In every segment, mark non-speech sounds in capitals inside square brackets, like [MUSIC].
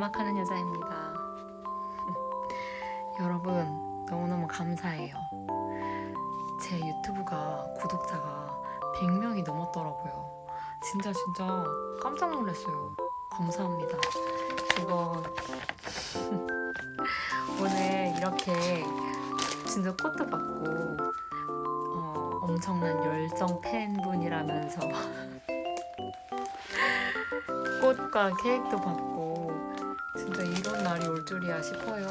음악하는 여자입니다. [LAUGHS] 여러분 너무너무 감사해요. 제 유튜브가 구독자가 100명이 넘었더라고요. 진짜 진짜 깜짝 놀랐어요. 감사합니다. 이거 [LAUGHS] 오늘 이렇게 진짜 꽃도 받고 어, 엄청난 열정 팬분이라면서 [LAUGHS] 꽃과 케이크도 받고 진짜 이런 날이 올 줄이야 싶어요.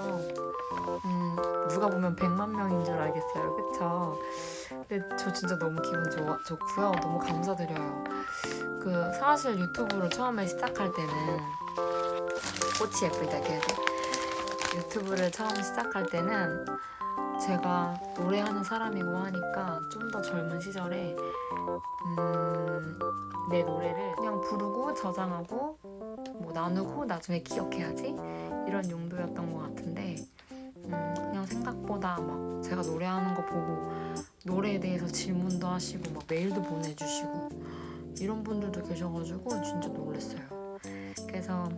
음, 누가 보면 100만 명인 줄 알겠어요. 그쵸? 근데 저 진짜 너무 기분 좋아, 좋고요. 너무 감사드려요. 그 사실 유튜브를 처음에 시작할 때는 꽃이 예쁘다 그래서 유튜브를 처음 시작할 때는 제가 노래하는 사람이고 하니까 좀 더 젊은 시절에 음, 내 노래를 그냥 부르고 저장하고 뭐 나누고 나중에 기억해야지 이런 용도였던 것 같은데 음, 그냥 생각보다 막 제가 노래하는 거 보고 노래에 대해서 질문도 하시고 막 메일도 보내주시고 이런 분들도 계셔가지고 진짜 놀랐어요. 그래서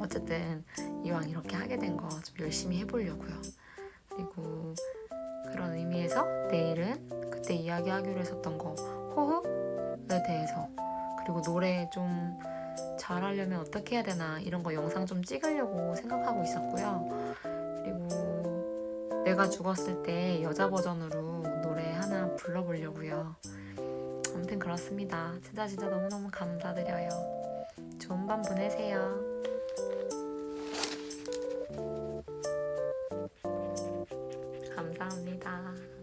어쨌든 이왕 이렇게 하게 된 거 좀 열심히 해보려고요. 그리고 그런 의미에서 내일은 그때 이야기하기로 했었던 거 호흡에 대해서 그리고 노래 좀 잘하려면 어떻게 해야 되나 이런 거 영상 좀 찍으려고 생각하고 있었고요. 그리고 내가 죽었을 때 여자 버전으로 노래 하나 불러보려고요. 아무튼 그렇습니다. 진짜 진짜 너무너무 감사드려요. 좋은 밤 보내세요. 감사합니다.